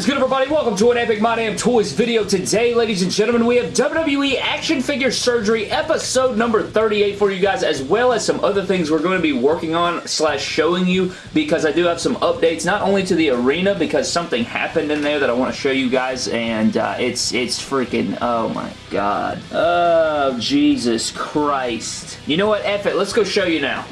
is good, everybody? Welcome to an Epic My Damn Toys video. Today, ladies and gentlemen, we have WWE Action Figure Surgery episode number 38 for you guys, as well as some other things we're going to be working on slash showing you, because I do have some updates, not only to the arena, because something happened in there that I want to show you guys, and uh, it's, it's freaking, oh my god. Oh, Jesus Christ. You know what? F it. Let's go show you now.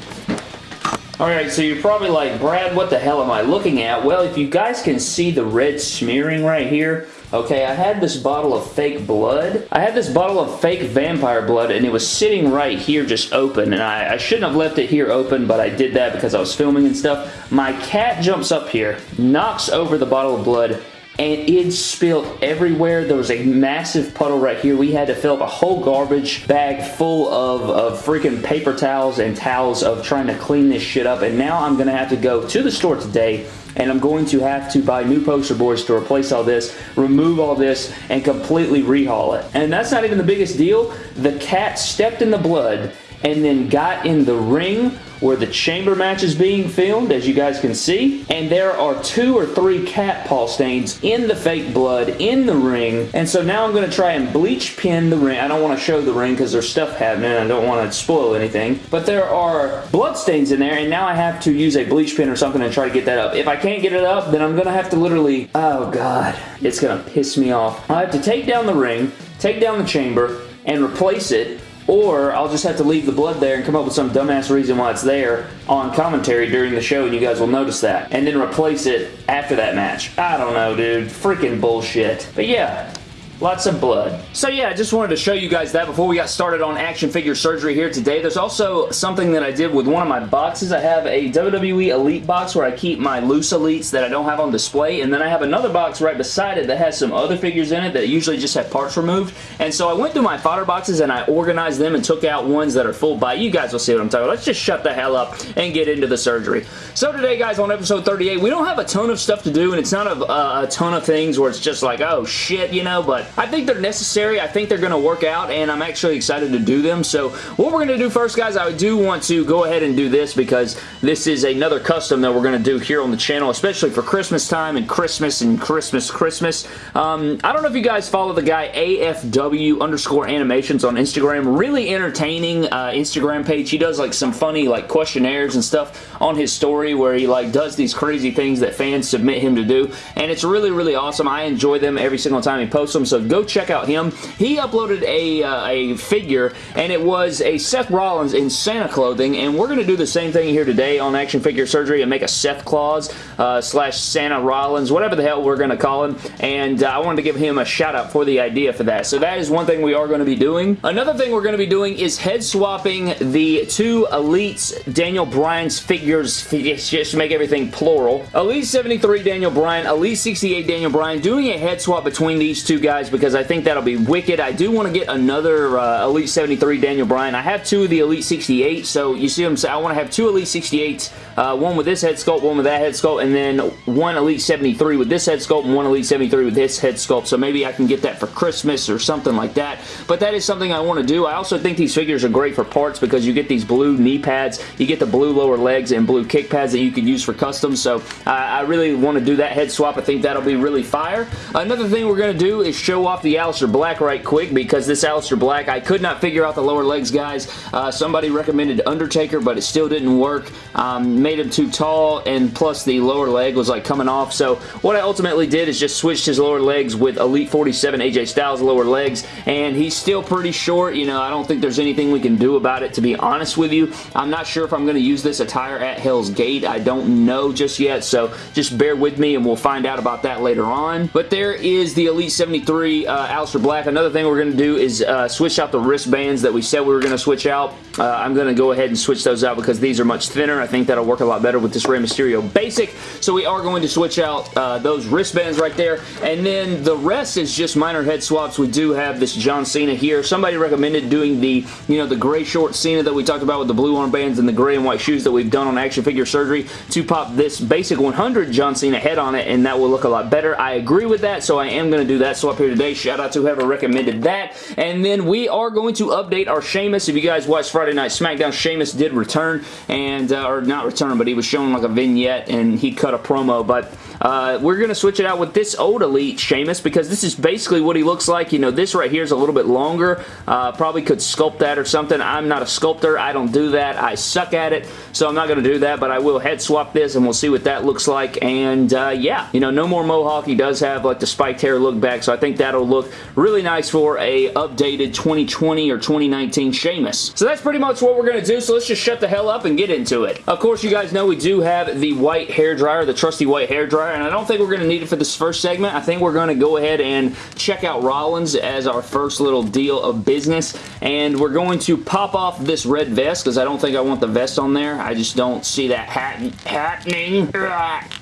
Alright, so you're probably like, Brad, what the hell am I looking at? Well, if you guys can see the red smearing right here, Okay, I had this bottle of fake blood. I had this bottle of fake vampire blood and it was sitting right here just open and I, I, shouldn't have left it here open but I did that because I was filming and stuff. My cat jumps up here, knocks over the bottle of blood and it spilled everywhere. There was a massive puddle right here. We had to fill up a whole garbage bag full of, of freaking paper towels and towels of trying to clean this shit up. And now I'm going to have to go to the store today and I'm going to have to buy new poster boards to replace all this, remove all this, and completely rehaul it. And that's not even the biggest deal. The cat stepped in the blood and then got in the ring where the chamber match is being filmed, as you guys can see. And there are two or three cat paw stains in the fake blood in the ring. And so now I'm going to try and bleach pin the ring. I don't want to show the ring because there's stuff happening. I don't want to spoil anything. But there are blood stains in there, and now I have to use a bleach pin or something and try to get that up. If I can't get it up, then I'm going to have to literally... Oh, God. It's going to piss me off. I have to take down the ring, take down the chamber, and replace it or I'll just have to leave the blood there and come up with some dumbass reason why it's there on commentary during the show and you guys will notice that. And then replace it after that match. I don't know, dude. Freaking bullshit. But yeah, Lots of blood. So yeah, I just wanted to show you guys that before we got started on action figure surgery here today. There's also something that I did with one of my boxes. I have a WWE Elite box where I keep my loose Elites that I don't have on display, and then I have another box right beside it that has some other figures in it that usually just have parts removed. And so I went through my fodder boxes and I organized them and took out ones that are full by. You guys will see what I'm talking about. Let's just shut the hell up and get into the surgery. So today, guys, on episode 38, we don't have a ton of stuff to do, and it's not a, a ton of things where it's just like, oh shit, you know, but I think they're necessary. I think they're going to work out, and I'm actually excited to do them. So what we're going to do first, guys, I do want to go ahead and do this because this is another custom that we're going to do here on the channel, especially for Christmas time and Christmas and Christmas, Christmas. Um, I don't know if you guys follow the guy AFW underscore animations on Instagram. Really entertaining uh, Instagram page. He does like some funny like questionnaires and stuff on his story where he like does these crazy things that fans submit him to do, and it's really, really awesome. I enjoy them every single time he posts them, so go check out him. He uploaded a, uh, a figure, and it was a Seth Rollins in Santa clothing, and we're going to do the same thing here today on Action Figure Surgery and make a Seth Claus uh, slash Santa Rollins, whatever the hell we're going to call him, and uh, I wanted to give him a shout out for the idea for that. So that is one thing we are going to be doing. Another thing we're going to be doing is head swapping the two Elites Daniel Bryan's figures, just to make everything plural. Elite 73 Daniel Bryan, Elite 68 Daniel Bryan, doing a head swap between these two guys because I think that'll be wicked. I do want to get another uh, Elite 73 Daniel Bryan. I have two of the Elite 68, so you see what I'm saying? I want to have two Elite 68s, uh, one with this head sculpt, one with that head sculpt, and then one Elite 73 with this head sculpt and one Elite 73 with this head sculpt, so maybe I can get that for Christmas or something like that, but that is something I want to do. I also think these figures are great for parts because you get these blue knee pads, you get the blue lower legs and blue kick pads that you could use for custom, so I really want to do that head swap. I think that'll be really fire. Another thing we're going to do is show off the Aleister Black right quick because this Aleister Black, I could not figure out the lower legs, guys. Uh, somebody recommended Undertaker, but it still didn't work. Um, made him too tall, and plus the lower leg was like coming off. So what I ultimately did is just switched his lower legs with Elite 47 AJ Styles lower legs, and he's still pretty short. You know, I don't think there's anything we can do about it, to be honest with you. I'm not sure if I'm going to use this attire at Hell's Gate. I don't know just yet, so just bear with me, and we'll find out about that later on. But there is the Elite 73 uh, Aleister Black. Another thing we're going to do is uh, switch out the wristbands that we said we were going to switch out. Uh, I'm going to go ahead and switch those out because these are much thinner. I think that'll work a lot better with this Rey Mysterio Basic. So we are going to switch out uh, those wristbands right there. And then the rest is just minor head swaps. We do have this John Cena here. Somebody recommended doing the, you know, the gray short Cena that we talked about with the blue armbands and the gray and white shoes that we've done on action figure surgery to pop this basic 100 John Cena head on it and that will look a lot better. I agree with that, so I am going to do that swap here today. Shout out to whoever recommended that. And then we are going to update our Sheamus. If you guys watched Friday Night SmackDown, Sheamus did return, and uh, or not return, but he was showing like a vignette, and he cut a promo, but uh, we're going to switch it out with this old Elite Sheamus because this is basically what he looks like. You know, this right here is a little bit longer. Uh, probably could sculpt that or something. I'm not a sculptor. I don't do that. I suck at it, so I'm not going to do that, but I will head swap this and we'll see what that looks like. And uh, yeah, you know, no more mohawk. He does have like the spiked hair look back, so I think that'll look really nice for a updated 2020 or 2019 Sheamus. So that's pretty much what we're going to do, so let's just shut the hell up and get into it. Of course, you guys know we do have the white hair dryer, the trusty white hair dryer, and I don't think we're going to need it for this first segment. I think we're going to go ahead and check out Rollins as our first little deal of business, and we're going to pop off this red vest because I don't think I want the vest on there. I just don't see that hat happening.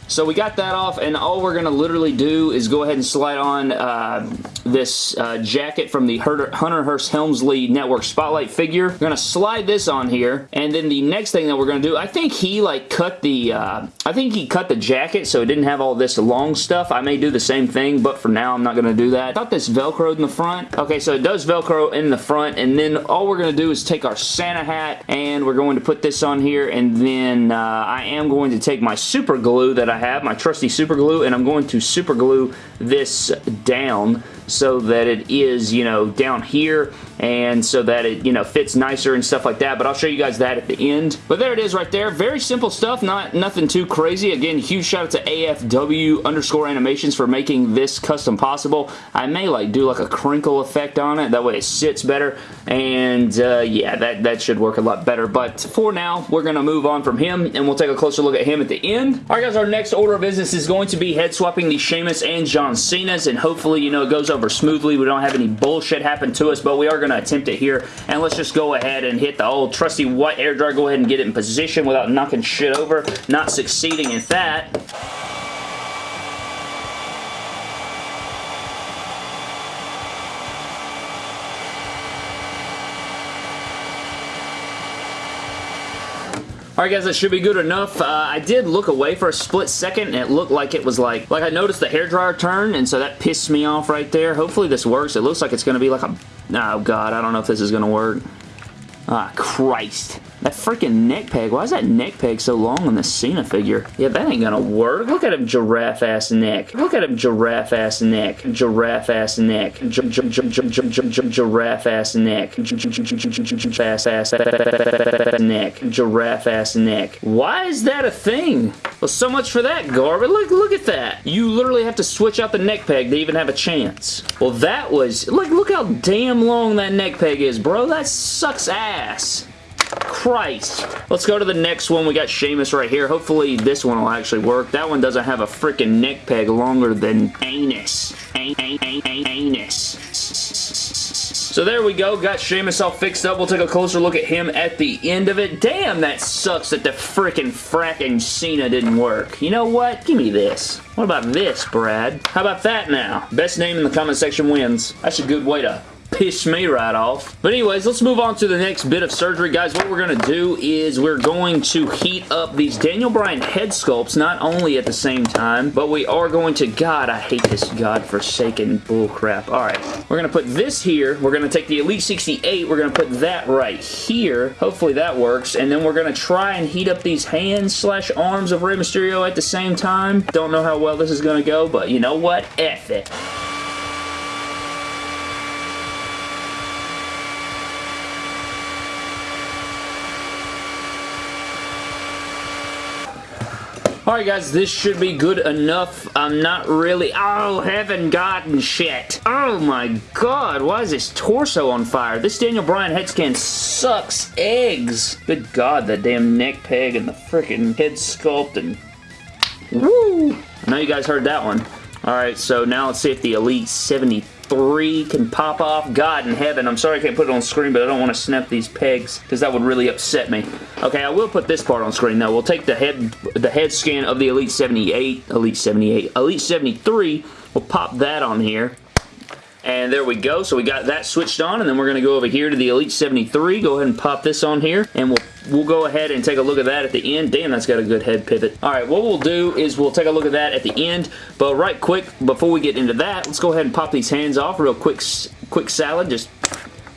So we got that off, and all we're going to literally do is go ahead and slide on uh, this uh, jacket from the Hunter Hearst Helmsley Network Spotlight figure. We're going to slide this on here, and then the next thing that we're going to do, I think he like cut the, uh, I think he cut the jacket so it didn't have all this long stuff. I may do the same thing, but for now I'm not going to do that. I thought this Velcroed in the front. Okay, so it does Velcro in the front, and then all we're going to do is take our Santa hat, and we're going to put this on here, and then uh, I am going to take my super glue that I I have, my trusty super glue, and I'm going to super glue this down so that it is, you know, down here and so that it, you know, fits nicer and stuff like that, but I'll show you guys that at the end. But there it is right there. Very simple stuff, not nothing too crazy. Again, huge shout out to AFW underscore animations for making this custom possible. I may like do like a crinkle effect on it, that way it sits better, and uh, yeah, that, that should work a lot better, but for now, we're going to move on from him, and we'll take a closer look at him at the end. Alright guys, our next order of business is going to be head swapping the Sheamus and John Cena's, and hopefully, you know, it goes smoothly. We don't have any bullshit happen to us, but we are going to attempt it here. And let's just go ahead and hit the old trusty white air dryer. Go ahead and get it in position without knocking shit over. Not succeeding at that. Alright guys, that should be good enough. Uh, I did look away for a split second and it looked like it was like, like I noticed the hairdryer turn and so that pissed me off right there. Hopefully this works. It looks like it's going to be like a Oh god, I don't know if this is going to work. Ah, Christ. That freaking neck peg. Why is that neck peg so long on the Cena figure? Yeah, that ain't gonna work. Look at him giraffe-ass neck. Look at him giraffe-ass neck. Giraffe-ass neck. Giraffe-ass neck. Giraffe-ass neck. Giraffe-ass neck. Why is that a thing? Well, so much for that garbage. Look, look at that. You literally have to switch out the neck peg to even have a chance. Well, that was... Look, look how damn long that neck peg is, bro. That sucks ass. Christ. Let's go to the next one. We got Sheamus right here. Hopefully this one will actually work. That one doesn't have a freaking neck peg longer than anus. An an an anus. So there we go. Got Sheamus all fixed up. We'll take a closer look at him at the end of it. Damn, that sucks that the freaking fracking Cena didn't work. You know what? Give me this. What about this, Brad? How about that now? Best name in the comment section wins. That's a good way to pissed me right off. But anyways, let's move on to the next bit of surgery. Guys, what we're going to do is we're going to heat up these Daniel Bryan head sculpts, not only at the same time, but we are going to, God, I hate this godforsaken bullcrap. Alright, we're going to put this here. We're going to take the Elite 68. We're going to put that right here. Hopefully that works. And then we're going to try and heat up these hands slash arms of Rey Mysterio at the same time. Don't know how well this is going to go, but you know what? F it. Alright guys, this should be good enough. I'm not really... Oh, heaven gotten shit. Oh my god, why is this torso on fire? This Daniel Bryan head scan sucks eggs. Good god, that damn neck peg and the freaking head sculpt and... Woo! I know you guys heard that one. Alright, so now let's see if the Elite 70 three can pop off. God in heaven, I'm sorry I can't put it on screen, but I don't want to snap these pegs because that would really upset me. Okay, I will put this part on screen though. We'll take the head the head scan of the Elite 78, Elite 78, Elite 73. We'll pop that on here. And there we go. So we got that switched on, and then we're going to go over here to the Elite 73. Go ahead and pop this on here, and we'll we'll go ahead and take a look at that at the end. Damn, that's got a good head pivot. All right, what we'll do is we'll take a look at that at the end, but right quick, before we get into that, let's go ahead and pop these hands off real quick, quick salad. Just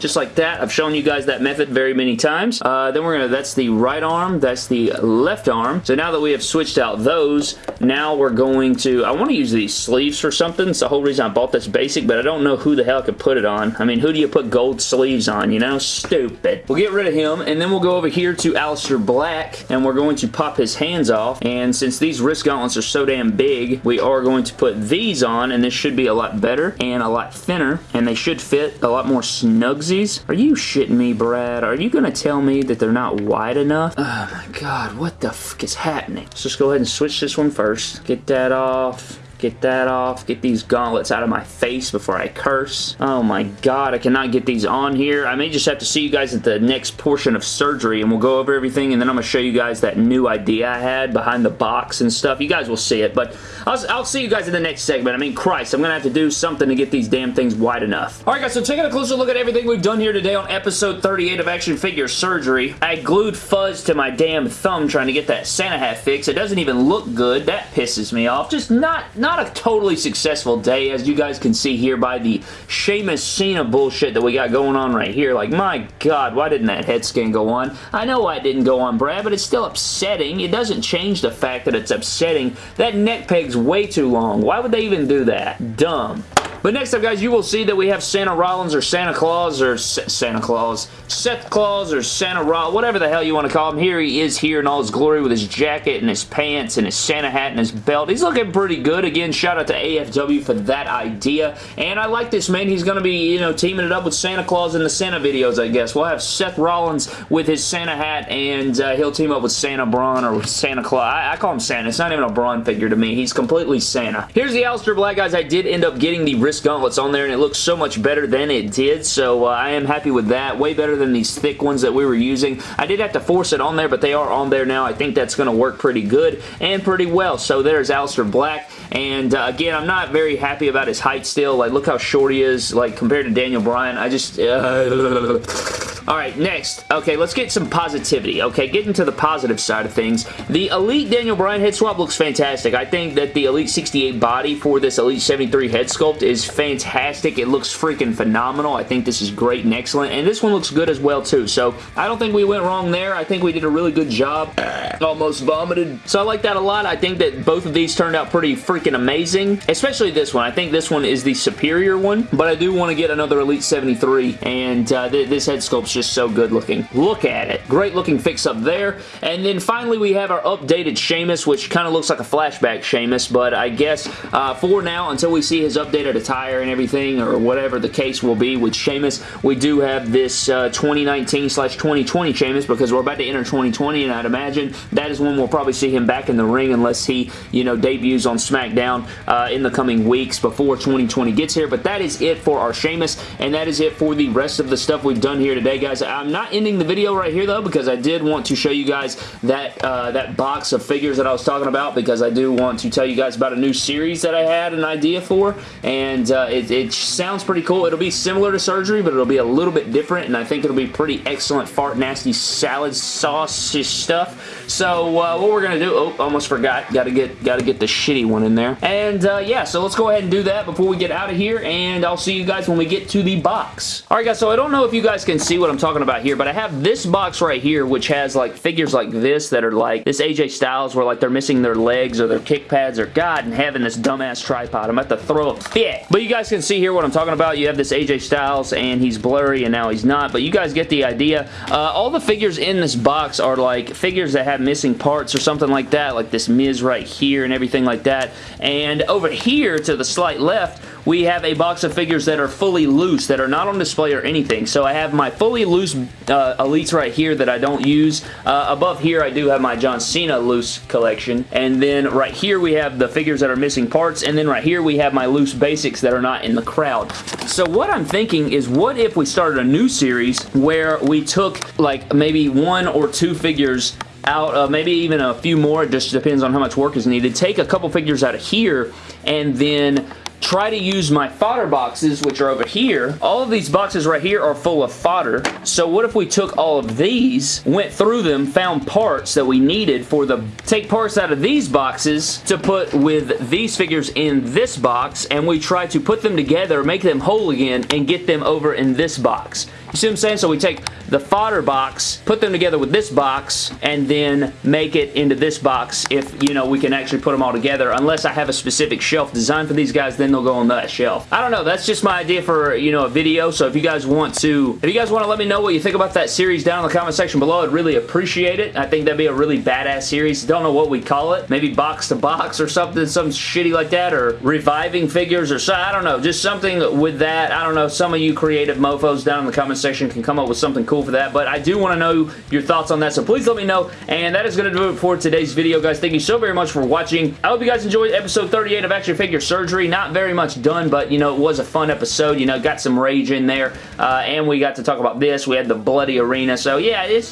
just like that. I've shown you guys that method very many times. Uh, then we're going to, that's the right arm, that's the left arm. So now that we have switched out those, now we're going to, I want to use these sleeves for something. It's the whole reason I bought this basic, but I don't know who the hell I could put it on. I mean, who do you put gold sleeves on, you know? Stupid. We'll get rid of him, and then we'll go over here to Aleister Black, and we're going to pop his hands off, and since these wrist gauntlets are so damn big, we are going to put these on, and this should be a lot better and a lot thinner, and they should fit a lot more snugs are you shitting me, Brad? Are you going to tell me that they're not wide enough? Oh my god, what the fuck is happening? Let's just go ahead and switch this one first. Get that off. Get that off. Get these gauntlets out of my face before I curse. Oh my god, I cannot get these on here. I may just have to see you guys at the next portion of surgery and we'll go over everything and then I'm going to show you guys that new idea I had behind the box and stuff. You guys will see it, but I'll, I'll see you guys in the next segment. I mean, Christ, I'm going to have to do something to get these damn things wide enough. Alright guys, so taking a closer look at everything we've done here today on episode 38 of Action Figure Surgery. I glued fuzz to my damn thumb trying to get that Santa hat fix. It doesn't even look good. That pisses me off. Just not, not not a totally successful day, as you guys can see here by the Sheamus Cena bullshit that we got going on right here. Like, my God, why didn't that head scan go on? I know why it didn't go on, Brad, but it's still upsetting. It doesn't change the fact that it's upsetting. That neck peg's way too long. Why would they even do that? Dumb. But next up, guys, you will see that we have Santa Rollins or Santa Claus or S Santa Claus, Seth Claus or Santa Rollins, whatever the hell you want to call him. Here he is here in all his glory with his jacket and his pants and his Santa hat and his belt. He's looking pretty good. Again, shout out to AFW for that idea. And I like this, man. He's going to be, you know, teaming it up with Santa Claus in the Santa videos, I guess. We'll have Seth Rollins with his Santa hat and uh, he'll team up with Santa Braun or Santa Claus. I, I call him Santa. It's not even a Braun figure to me. He's completely Santa. Here's the Aleister Black, guys. I did end up getting the wrist gauntlets on there and it looks so much better than it did so uh, I am happy with that. Way better than these thick ones that we were using. I did have to force it on there but they are on there now. I think that's going to work pretty good and pretty well. So there's Aleister Black and uh, again I'm not very happy about his height still. Like look how short he is like compared to Daniel Bryan. I just uh, Alright, next. Okay, let's get some positivity. Okay, getting to the positive side of things. The Elite Daniel Bryan head swap looks fantastic. I think that the Elite 68 body for this Elite 73 head sculpt is fantastic. It looks freaking phenomenal. I think this is great and excellent. And this one looks good as well, too. So, I don't think we went wrong there. I think we did a really good job. Almost vomited. So, I like that a lot. I think that both of these turned out pretty freaking amazing. Especially this one. I think this one is the superior one. But I do want to get another Elite 73. And uh, th this head sculpt's just so good looking. Look at it. Great looking fix up there. And then finally we have our updated Sheamus, which kind of looks like a flashback Sheamus, but I guess uh, for now, until we see his updated attire and everything, or whatever the case will be with Sheamus, we do have this uh, 2019 slash 2020 Sheamus because we're about to enter 2020, and I'd imagine that is when we'll probably see him back in the ring unless he, you know, debuts on SmackDown uh, in the coming weeks before 2020 gets here. But that is it for our Sheamus, and that is it for the rest of the stuff we've done here today, guys guys. I'm not ending the video right here, though, because I did want to show you guys that, uh, that box of figures that I was talking about, because I do want to tell you guys about a new series that I had an idea for, and uh, it, it sounds pretty cool. It'll be similar to surgery, but it'll be a little bit different, and I think it'll be pretty excellent fart nasty salad sauce stuff. So uh, what we're gonna do? Oh, almost forgot. Got to get got to get the shitty one in there. And uh, yeah, so let's go ahead and do that before we get out of here. And I'll see you guys when we get to the box. All right, guys. So I don't know if you guys can see what I'm talking about here, but I have this box right here, which has like figures like this that are like this AJ Styles, where like they're missing their legs or their kick pads, or God in heaven, this dumbass tripod. I'm about to throw a fit. But you guys can see here what I'm talking about. You have this AJ Styles, and he's blurry, and now he's not. But you guys get the idea. Uh, all the figures in this box are like figures that have missing parts or something like that, like this Miz right here and everything like that. And over here to the slight left, we have a box of figures that are fully loose, that are not on display or anything. So I have my fully loose uh, Elites right here that I don't use. Uh, above here, I do have my John Cena loose collection. And then right here, we have the figures that are missing parts. And then right here, we have my loose basics that are not in the crowd. So what I'm thinking is, what if we started a new series where we took like maybe one or two figures out, uh, maybe even a few more, it just depends on how much work is needed. Take a couple figures out of here and then try to use my fodder boxes, which are over here. All of these boxes right here are full of fodder. So what if we took all of these, went through them, found parts that we needed for the, take parts out of these boxes to put with these figures in this box, and we try to put them together, make them whole again, and get them over in this box. You see what I'm saying? So we take the fodder box, put them together with this box, and then make it into this box if, you know, we can actually put them all together. Unless I have a specific shelf designed for these guys, then they'll go on that shelf. I don't know. That's just my idea for, you know, a video. So if you guys want to, if you guys want to let me know what you think about that series down in the comment section below, I'd really appreciate it. I think that'd be a really badass series. Don't know what we'd call it. Maybe box to box or something, something shitty like that, or reviving figures or so. I don't know. Just something with that. I don't know. Some of you creative mofos down in the comment section can come up with something cool for that, but I do want to know your thoughts on that, so please let me know, and that is going to do it for today's video, guys. Thank you so very much for watching. I hope you guys enjoyed episode 38 of Action Figure Surgery. Not very much done, but, you know, it was a fun episode. You know, got some rage in there, uh, and we got to talk about this. We had the bloody arena, so yeah, it's...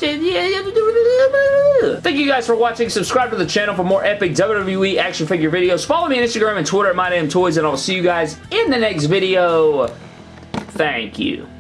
Thank you guys for watching. Subscribe to the channel for more epic WWE action figure videos. Follow me on Instagram and Twitter at MyDamnToys, and I'll see you guys in the next video. Thank you.